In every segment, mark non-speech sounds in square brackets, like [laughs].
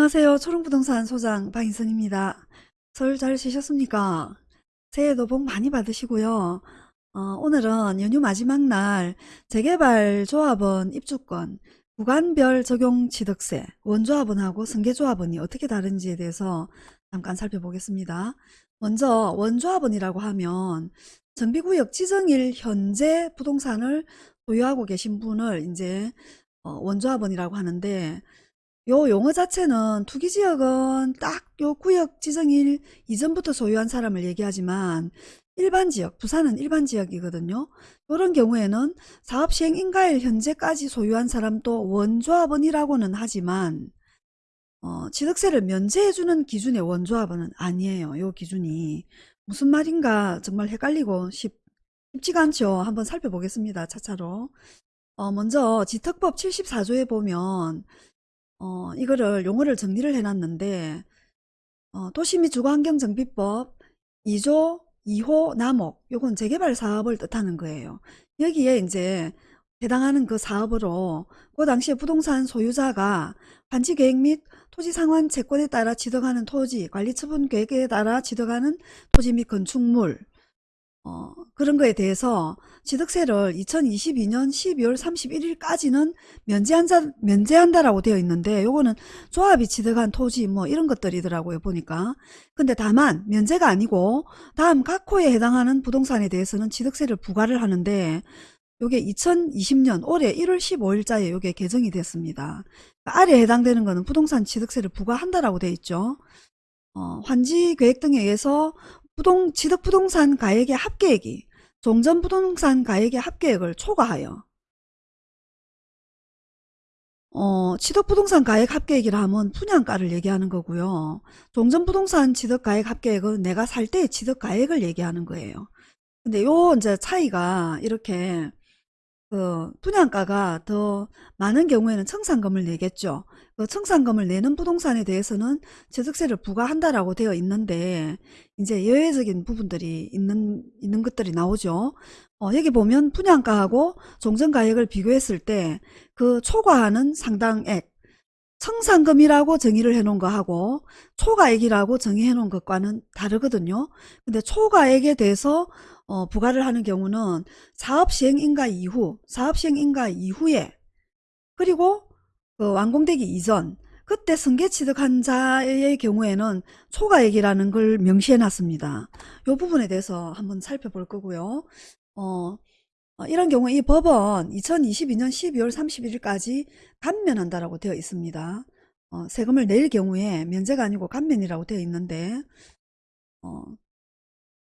안녕하세요. 초롱부동산 소장 박인선입니다. 설 잘 쉬셨습니까? 새해도 복 많이 받으시고요. 어, 오늘은 연휴 마지막 날 재개발 조합원 입주권 구간별 적용 취득세 원조합원하고 승계조합원이 어떻게 다른지에 대해서 잠깐 살펴보겠습니다. 먼저 원조합원이라고 하면 정비구역 지정일 현재 부동산을 소유하고 계신 분을 이제 어, 원조합원이라고 하는데 요 용어 자체는 투기지역은 딱 요 구역 지정일 이전부터 소유한 사람을 얘기하지만 일반 지역, 부산은 일반 지역이거든요. 이런 경우에는 사업 시행 인가일 현재까지 소유한 사람도 원조합원이라고는 하지만 어, 취득세를 면제해주는 기준의 원조합원은 아니에요. 요 기준이 무슨 말인가 정말 헷갈리고 쉽, 쉽지가 않죠. 한번 살펴보겠습니다. 차차로. 어, 먼저 지특법 74조에 보면 어, 이거를 용어를 정리를 해놨는데 어, 도시 및 주거환경정비법 2조 2호 남목 요건 재개발 사업을 뜻하는 거예요. 여기에 이제 해당하는 그 사업으로 그 당시에 부동산 소유자가 반지 계획 및 토지 상환 채권에 따라 취득하는 토지, 관리 처분 계획에 따라 취득하는 토지 및 건축물 어, 그런 거에 대해서 취득세를 2022년 12월 31일까지는 면제한다, 면제한다라고 되어 있는데 요거는 조합이 취득한 토지 뭐 이런 것들이더라고요 보니까. 근데 다만 면제가 아니고 다음 각 호에 해당하는 부동산에 대해서는 취득세를 부과를 하는데 요게 2020년 올해 1월 15일자에 요게 개정이 됐습니다. 아래에 해당되는 거는 부동산 취득세를 부과한다라고 되어 있죠. 어, 환지 계획 등에 의해서 부동, 취득부동산 가액의 합계액이 종전부동산 가액의 합계액을 초과하여 어, 취득부동산 가액 합계액이라 하면 분양가를 얘기하는 거고요. 종전부동산 취득가액 합계액은 내가 살 때의 취득가액을 얘기하는 거예요. 근데 요 이제 차이가 이렇게 그 분양가가 더 많은 경우에는 청산금을 내겠죠. 그 청산금을 내는 부동산에 대해서는 취득세를 부과한다라고 되어 있는데 이제 예외적인 부분들이 있는 있는 것들이 나오죠. 어, 여기 보면 분양가하고 종전가액을 비교했을 때 그 초과하는 상당액 청산금이라고 정의를 해놓은 거하고 초과액이라고 정의해 놓은 것과는 다르거든요. 근데 초과액에 대해서 어, 부과를 하는 경우는 사업 시행 인가 이후 사업 시행 인가 이후에 그리고 그 완공되기 이전 그때 승계 취득한 자의 경우에는 초과액이라는 걸 명시해 놨습니다. 이 부분에 대해서 한번 살펴볼 거고요. 어, 어, 이런 경우에 이 법은 2022년 12월 31일까지 감면한다라고 되어 있습니다. 어, 세금을 낼 경우에 면제가 아니고 감면이라고 되어 있는데 어,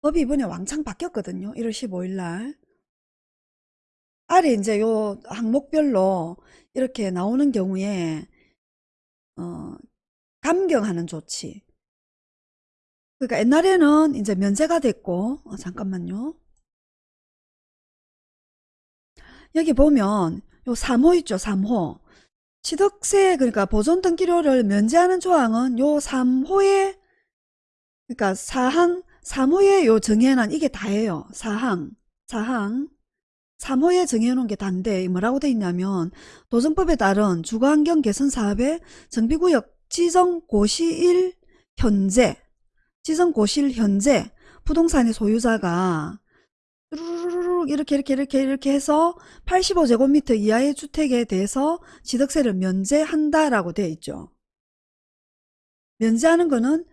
법이 이번에 왕창 바뀌었거든요. 1월 15일 날. 아래 이제 요 항목별로 이렇게 나오는 경우에 어, 감경하는 조치. 그러니까 옛날에는 이제 면제가 됐고 어, 잠깐만요. 여기 보면 요 3호 있죠. 3호. 취득세 그러니까 보존 등기료를 면제하는 조항은 요 3호에 그러니까 사항 3호에 요 정해놓은 이게 다예요. 사항, 사항. 3호에 정해놓은 게 단데 뭐라고 돼 있냐면 도정법에 따른 주거환경 개선 사업의 정비구역 지정 고시일 현재 지정 고시일 현재 부동산의 소유자가 이렇게 이렇게 이렇게 이렇게 해서 85제곱미터 이하의 주택에 대해서 취득세를 면제한다라고 되어 있죠. 면제하는 거는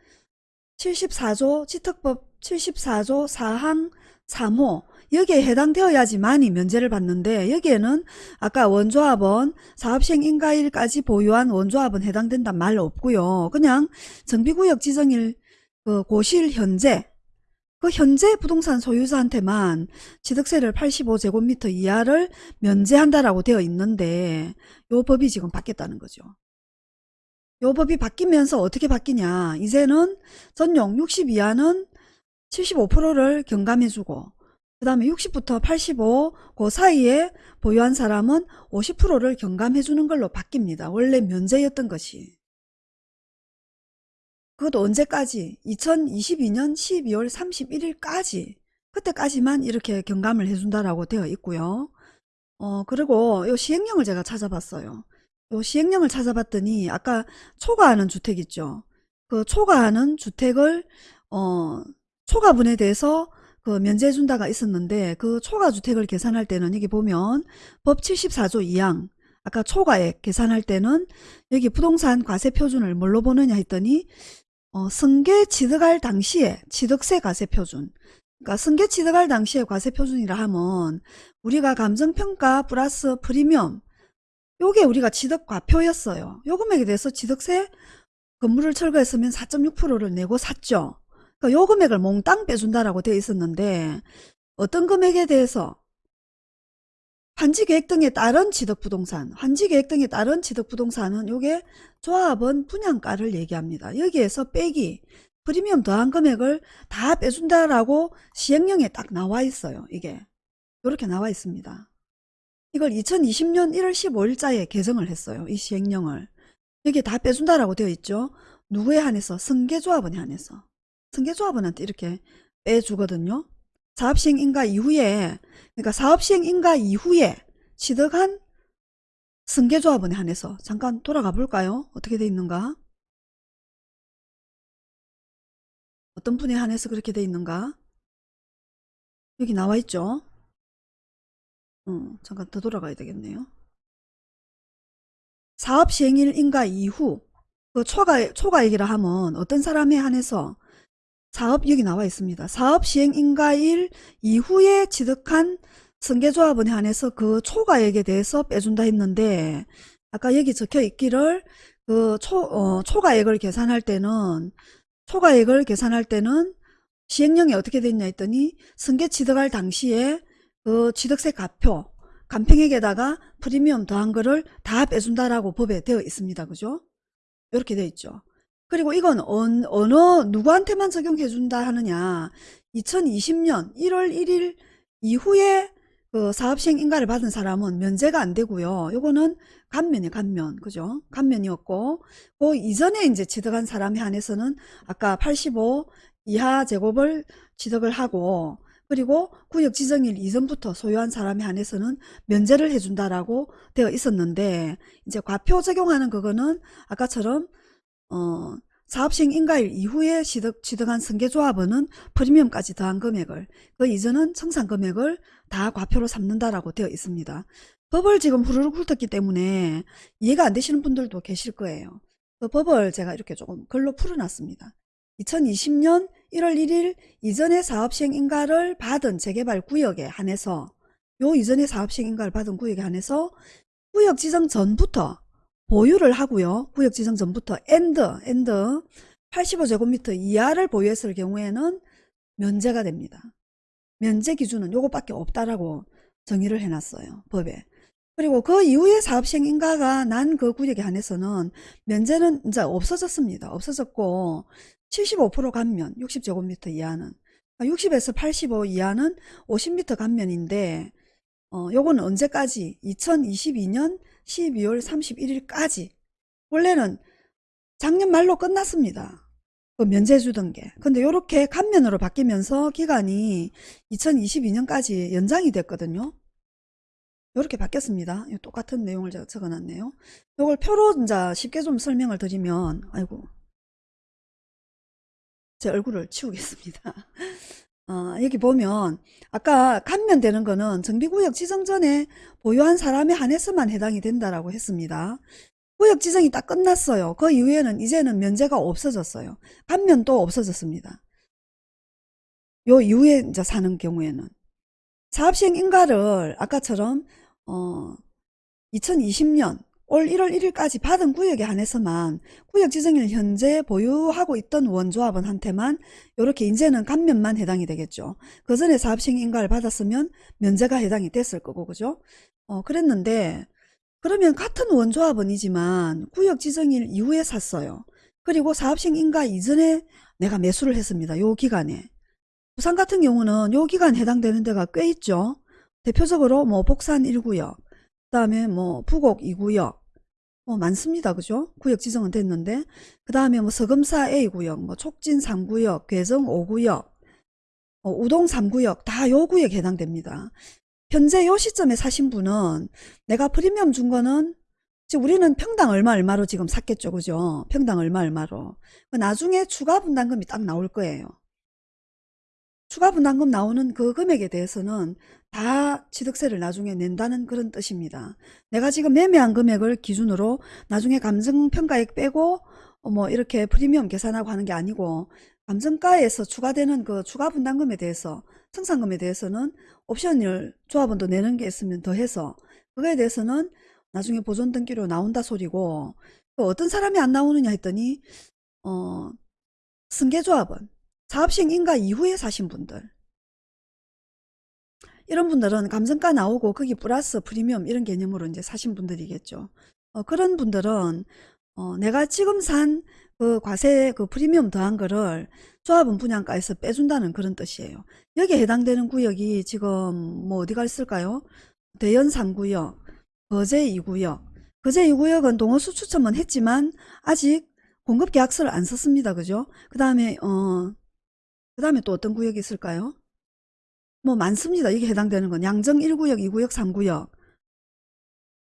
74조 지특법 74조 4항 3호 여기에 해당되어야지만이 면제를 받는데 여기에는 아까 원조합은 사업시행 인가일까지 보유한 원조합은 해당된단 말 없고요. 그냥 정비구역 지정일 그 고실 현재 그 현재 부동산 소유자한테만 취득세를 85제곱미터 이하를 면제한다라고 되어 있는데 요 법이 지금 바뀌었다는 거죠. 요 법이 바뀌면서 어떻게 바뀌냐 이제는 전용 60 이하는 75%를 경감해주고 그 다음에 60부터 85 그 사이에 보유한 사람은 50%를 경감해주는 걸로 바뀝니다. 원래 면제였던 것이. 그것도 언제까지? 2022년 12월 31일까지 그때까지만 이렇게 경감을 해준다라고 되어 있고요. 어 그리고 요 시행령을 제가 찾아봤어요. 요 시행령을 찾아봤더니 아까 초과하는 주택 있죠. 그 초과하는 주택을 어 초과분에 대해서 그 면제해 준다가 있었는데 그 초과 주택을 계산할 때는 여기 보면 법 74조 2항 아까 초과액 계산할 때는 여기 부동산 과세 표준을 뭘로 보느냐 했더니 어, 승계 취득할 당시에 취득세 과세 표준 그러니까 승계 취득할 당시에 과세 표준이라 하면 우리가 감정평가 플러스 프리미엄 요게 우리가 취득 과표였어요. 요 금액에 대해서 취득세 건물을 철거했으면 4.6%를 내고 샀죠. 그러니까 요 금액을 몽땅 빼준다라고 되어 있었는데 어떤 금액에 대해서 환지계획 등에 따른 취득부동산, 환지계획 등에 따른 취득부동산은 요게 조합원 분양가를 얘기합니다. 여기에서 빼기, 프리미엄 더한 금액을 다 빼준다라고 시행령에 딱 나와 있어요. 이게 이렇게 나와 있습니다. 이걸 2020년 1월 15일자에 개정을 했어요. 이 시행령을. 여기에 다 빼준다라고 되어 있죠. 누구에 한해서? 승계조합원에 한해서. 승계조합원한테 이렇게 빼주거든요. 사업시행 인가 이후에 그러니까 사업시행 인가 이후에 취득한 승계조합원에 한해서 잠깐 돌아가 볼까요? 어떻게 돼 있는가? 어떤 분에 한해서 그렇게 돼 있는가? 여기 나와 있죠? 어, 잠깐 더 돌아가야 되겠네요. 사업 시행일 인가 이후 그 초과 초과액이라 하면 어떤 사람에 한해서 사업 여기 나와 있습니다. 사업 시행 인가일 이후에 취득한 승계조합원에 한해서 그 초과액에 대해서 빼준다 했는데 아까 여기 적혀 있기를 그 초, 어, 초과액을 계산할 때는 초과액을 계산할 때는 시행령이 어떻게 됐냐 했더니 승계 취득할 당시에 그 취득세 가표 간평액에다가 프리미엄 더한 거를 다 빼준다라고 법에 되어 있습니다. 그죠? 이렇게 되어 있죠. 그리고 이건 어느, 어느 누구한테만 적용해 준다 하느냐 2020년 1월 1일 이후에 그 사업시행 인가를 받은 사람은 면제가 안 되고요. 요거는 감면이 감면 그죠? 감면이었고 그 이전에 이제 취득한 사람에 한해서는 아까 85 이하 제곱을 취득을 하고 그리고 구역 지정일 이전부터 소유한 사람에 한해서는 면제를 해준다라고 되어 있었는데 이제 과표 적용하는 그거는 아까처럼 어, 사업시행 인가일 이후에 취득, 취득한 승계조합원은 프리미엄까지 더한 금액을 그 이전은 청산 금액을 다 과표로 삼는다라고 되어 있습니다. 법을 지금 후루룩 훑었기 때문에 이해가 안 되시는 분들도 계실 거예요. 그 법을 제가 이렇게 조금 글로 풀어놨습니다. 2020년 1월 1일 이전의 사업시행 인가를 받은 재개발 구역에 한해서 요 이전의 사업시행 인가를 받은 구역에 한해서 구역 지정 전부터 보유를 하고요. 구역 지정 전부터 and, and 85제곱미터 이하를 보유했을 경우에는 면제가 됩니다. 면제 기준은 요것밖에 없다라고 정의를 해놨어요. 법에. 그리고 그 이후에 사업시행 인가가 난 그 구역에 한해서는 면제는 이제 없어졌습니다. 없어졌고 75% 감면 60제곱미터 이하는 60에서 85 이하는 50m 감면인데 어, 요거는 언제까지 2022년 12월 31일까지 원래는 작년 말로 끝났습니다. 그 면제 주던 게. 근데 요렇게 감면으로 바뀌면서 기간이 2022년까지 연장이 됐거든요. 요렇게 바뀌었습니다. 똑같은 내용을 제가 적어놨네요. 요걸 표로 이제 쉽게 좀 설명을 드리면 아이고 제 얼굴을 치우겠습니다. 어, [laughs] 여기 보면 아까 감면되는 거는 정비구역 지정 전에 보유한 사람에 한해서만 해당이 된다라고 했습니다. 구역 지정이 딱 끝났어요. 그 이후에는 이제는 면제가 없어졌어요. 감면도 없어졌습니다. 요 이후에 이제 사는 경우에는 사업시행 인가를 아까처럼 어 2020년 올 1월 1일까지 받은 구역에 한해서만 구역 지정일 현재 보유하고 있던 원조합원한테만 이렇게 이제는 감면만 해당이 되겠죠. 그 전에 사업시행 인가를 받았으면 면제가 해당이 됐을 거고 그죠? 어 그랬는데 그러면 같은 원조합원이지만 구역 지정일 이후에 샀어요. 그리고 사업시행 인가 이전에 내가 매수를 했습니다. 요 기간에. 부산 같은 경우는 요 기간 해당되는 데가 꽤 있죠. 대표적으로 뭐 복산 1구역, 그 다음에 뭐 부곡 2구역, 뭐 많습니다. 그죠? 구역 지정은 됐는데 그 다음에 뭐 서금사 A구역, 뭐 촉진 3구역, 괴정 5구역, 어, 우동 3구역 다 요 구역에 해당됩니다. 현재 요 시점에 사신 분은 내가 프리미엄 준 거는 지금 우리는 평당 얼마 얼마로 지금 샀겠죠. 그죠? 평당 얼마 얼마로. 그 나중에 추가 분담금이 딱 나올 거예요. 추가 분담금 나오는 그 금액에 대해서는 다 취득세를 나중에 낸다는 그런 뜻입니다. 내가 지금 매매한 금액을 기준으로 나중에 감정평가액 빼고 어, 뭐 이렇게 프리미엄 계산하고 하는 게 아니고 감정가에서 추가되는 그 추가 분담금에 대해서 청산금에 대해서는 옵션을 조합원도 내는 게 있으면 더해서 그거에 대해서는 나중에 보존 등기로 나온다 소리고 또 어떤 사람이 안 나오느냐 했더니 어 승계조합원 사업식 인가 이후에 사신 분들 이런 분들은 감정가 나오고 거기 플러스 프리미엄 이런 개념으로 이제 사신 분들이겠죠. 어, 그런 분들은 어, 내가 지금 산 그 과세 그 프리미엄 더한 거를 조합원 분양가에서 빼준다는 그런 뜻이에요. 여기에 해당되는 구역이 지금 뭐 어디가 있을까요? 대연 3구역, 거제 2구역. 거제 2구역은 동호수 추첨은 했지만 아직 공급 계약서를 안 썼습니다. 그죠? 그 다음에 어, 그 다음에 또 어떤 구역이 있을까요? 뭐 많습니다. 이게 해당되는 건 양정 1구역, 2구역, 3구역.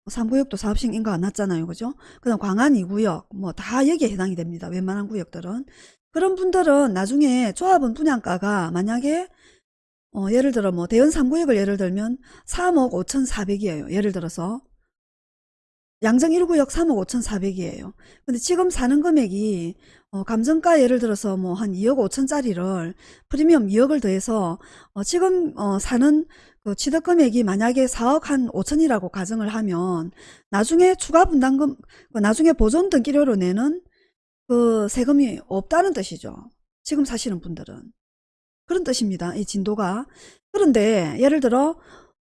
3구역도 사업식 인가 안 났잖아요. 그죠? 그 다음 광안 2구역, 뭐 다 여기에 해당이 됩니다. 웬만한 구역들은. 그런 분들은 나중에 조합원 분양가가 만약에 어, 예를 들어 뭐 대연 3구역을 예를 들면 3억 5,400이에요. 예를 들어서 양정 1구역 3억 5,400이에요. 근데 지금 사는 금액이 어, 감정가 예를 들어서 뭐 한 2억 5천짜리를 프리미엄 2억을 더해서 어, 지금 어, 사는 그 취득 금액이 만약에 4억 한 5천이라고 가정을 하면 나중에 추가 분담금 그 나중에 보존 등기료로 내는 그 세금이 없다는 뜻이죠. 지금 사시는 분들은 그런 뜻입니다. 이 진도가 그런데 예를 들어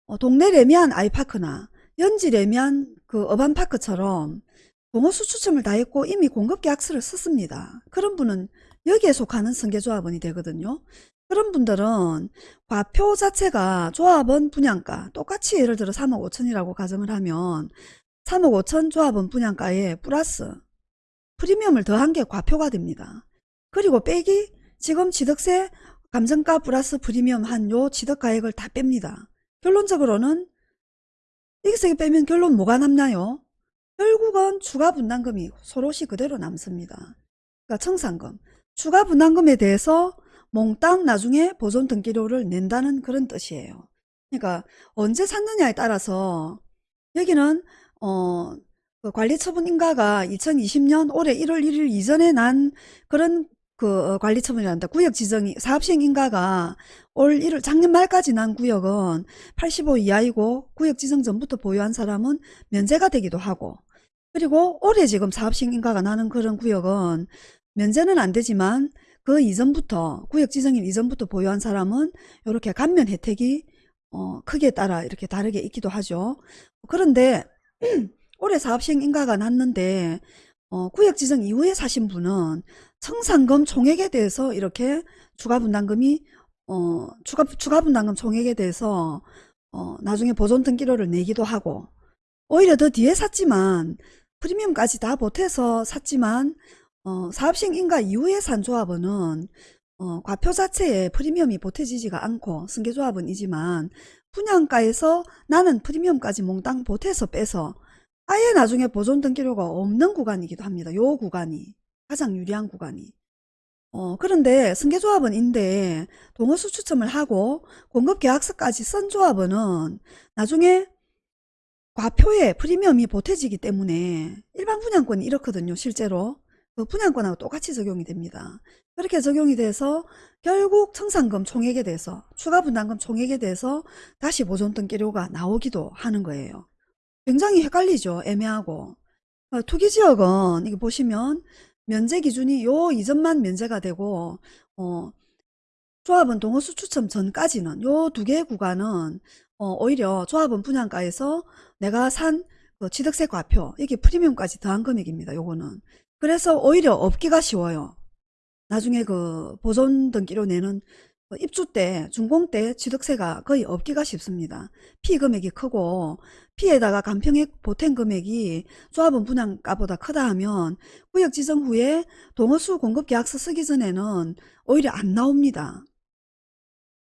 어, 동네 레미안 아이파크나 연지 레미안 그 어반파크처럼 동호수 추첨을 다 했고 이미 공급계약서를 썼습니다. 그런 분은 여기에 속하는 승계조합원이 되거든요. 그런 분들은 과표 자체가 조합원 분양가 똑같이 예를 들어 3억 5천이라고 가정을 하면 3억 5천 조합원 분양가에 플러스 프리미엄을 더한 게 과표가 됩니다. 그리고 빼기 지금 취득세 감정가 플러스 프리미엄 한 요 취득가액을 다 뺍니다. 결론적으로는 여기서 빼면 결론 뭐가 남나요? 결국은 추가 분담금이 서로시 그대로 남습니다. 그러니까 청산금, 추가 분담금에 대해서 몽땅 나중에 보존 등기료를 낸다는 그런 뜻이에요. 그러니까 언제 샀느냐에 따라서 여기는 어, 그 관리처분 인가가 2020년 올해 1월 1일 이전에 난 그런 그 관리처분이란다. 구역 지정이 사업시행 인가가 올 1월 작년 말까지 난 구역은 85 이하이고 구역 지정 전부터 보유한 사람은 면제가 되기도 하고 그리고 올해 지금 사업시행 인가가 나는 그런 구역은 면제는 안 되지만 그 이전부터 구역 지정일 이전부터 보유한 사람은 이렇게 감면 혜택이 어, 크기에 따라 이렇게 다르게 있기도 하죠. 그런데 [clears throat] 올해 사업시행 인가가 났는데 어, 구역 지정 이후에 사신 분은 청산금 총액에 대해서 이렇게 추가 분담금이 어, 추가 추가 분담금 총액에 대해서 어, 나중에 보존 등기료를 내기도 하고 오히려 더 뒤에 샀지만 프리미엄까지 다 보태서 샀지만 어, 사업식 인가 이후에 산 조합원은 어, 과표 자체에 프리미엄이 보태지지가 않고 승계조합은이지만 분양가에서 나는 프리미엄까지 몽땅 보태서 빼서 아예 나중에 보존 등기료가 없는 구간이기도 합니다. 요 구간이 가장 유리한 구간이 어, 그런데 승계조합원인데 동호수 추첨을 하고 공급계약서까지 쓴 조합원은 나중에 과표에 프리미엄이 보태지기 때문에 일반 분양권이 이렇거든요. 실제로 그 분양권하고 똑같이 적용이 됩니다. 그렇게 적용이 돼서 결국 청산금 총액에 대해서 추가 분담금 총액에 대해서 다시 보존 등기료가 나오기도 하는 거예요. 굉장히 헷갈리죠. 애매하고 어, 투기지역은 이게 보시면 면제 기준이 요 이전만 면제가 되고 어, 조합은 동호수 추첨 전까지는 요 두 개의 구간은 어, 오히려 조합원 분양가에서 내가 산 그 취득세 과표 이게 프리미엄까지 더한 금액입니다. 요거는 그래서 오히려 업기가 쉬워요. 나중에 그 보존 등기로 내는 그 입주 때 준공 때 취득세가 거의 없기가 쉽습니다. 피 금액이 크고 피에다가 간평액 보탬 금액이 조합원 분양가보다 크다 하면 구역 지정 후에 동호수 공급 계약서 쓰기 전에는 오히려 안 나옵니다.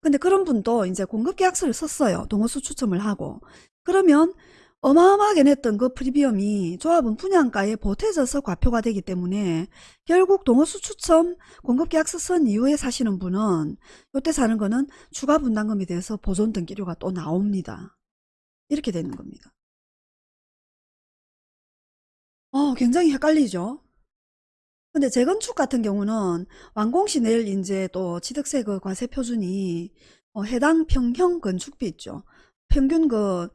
근데 그런 분도 이제 공급계약서를 썼어요. 동호수 추첨을 하고. 그러면 어마어마하게 냈던 그 프리미엄이 조합은 분양가에 보태져서 과표가 되기 때문에 결국 동호수 추첨 공급계약서 쓴 이후에 사시는 분은 이때 사는 거는 추가 분담금에 대해서 보존 등기료가 또 나옵니다. 이렇게 되는 겁니다. 어, 굉장히 헷갈리죠? 근데 재건축 같은 경우는 완공시 내일 이제 또 취득세 그 과세 표준이 어, 해당 평형 건축비 있죠. 평균 그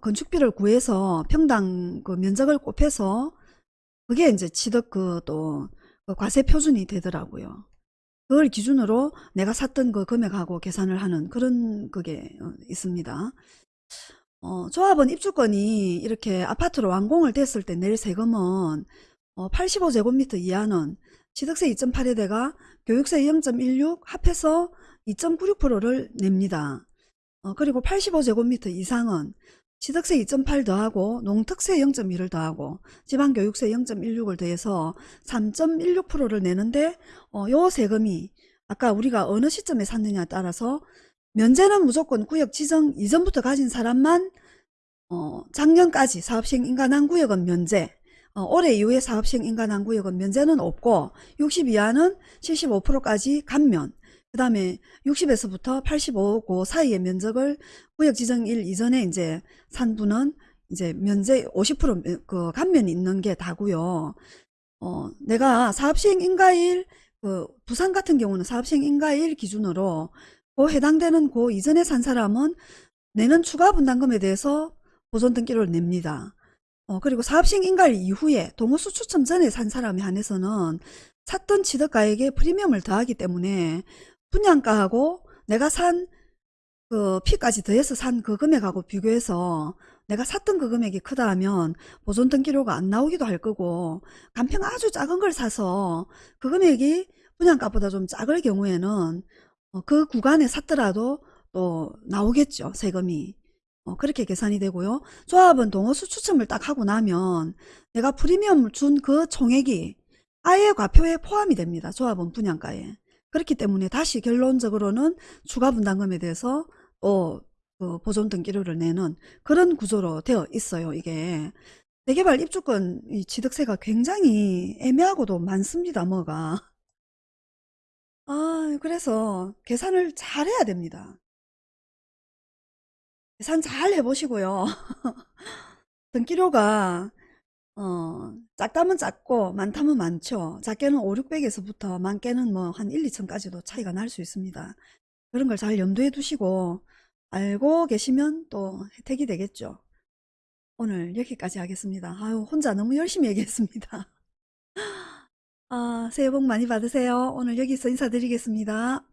건축비를 구해서 평당 그 면적을 곱해서 그게 이제 취득 그또 그 과세 표준이 되더라고요. 그걸 기준으로 내가 샀던 그 금액하고 계산을 하는 그런 그게 어, 있습니다. 어, 조합원 입주권이 이렇게 아파트로 완공을 됐을 때 낼 세금은 어, 85제곱미터 이하는 취득세 2.8에다가 교육세 0.16 합해서 2.96%를 냅니다. 어, 그리고 85제곱미터 이상은 취득세 2.8 더하고 농특세 0.1을 더하고 지방교육세 0.16을 더해서 3.16%를 내는데 어, 요 세금이 아까 우리가 어느 시점에 샀느냐에 따라서 면제는 무조건 구역 지정 이전부터 가진 사람만 어, 작년까지 사업시행 인가난 구역은 면제 어, 올해 이후에 사업시행 인가난 구역은 면제는 없고 60 이하는 75%까지 감면 그 다음에 60에서부터 85그 사이의 면적을 구역 지정일 이전에 이제 산 분은 이제 면제 50%그 감면이 있는 게 다고요. 어, 내가 사업시행 인가일 그 부산 같은 경우는 사업시행 인가일 기준으로 그 해당되는 그 이전에 산 사람은 내는 추가 분담금에 대해서 보존 등기를 냅니다. 어, 그리고 사업시행 인가일 이후에 동호수 추첨 전에 산 사람에 한해서는 샀던 취득가액에 프리미엄을 더하기 때문에 분양가하고 내가 산 그 피까지 더해서 산 그 금액하고 비교해서 내가 샀던 그 금액이 크다 하면 보존 등기료가 안 나오기도 할 거고 간평 아주 작은 걸 사서 그 금액이 분양가보다 좀 작을 경우에는 어, 그 구간에 샀더라도 또 나오겠죠 세금이 어, 그렇게 계산이 되고요. 조합은 동호수 추첨을 딱 하고 나면 내가 프리미엄 준그 총액이 아예 과표에 포함이 됩니다. 조합은 분양가에. 그렇기 때문에 다시 결론적으로는 추가 분담금에 대해서 또그 보존 등기료를 내는 그런 구조로 되어 있어요 이게. 대개발 입주권 이 취득세가 굉장히 애매하고도 많습니다 뭐가. 아 그래서 계산을 잘 해야 됩니다 계산 잘 해보시고요 [laughs] 등기료가 어, 작다면 작고 많다면 많죠. 작게는 5, 600에서부터 많게는 뭐 한 1, 2천까지도 차이가 날 수 있습니다. 그런 걸 잘 염두에 두시고 알고 계시면 또 혜택이 되겠죠. 오늘 여기까지 하겠습니다. 아유 혼자 너무 열심히 얘기했습니다. [laughs] 아, 새해 복 많이 받으세요. 오늘 여기서 인사드리겠습니다.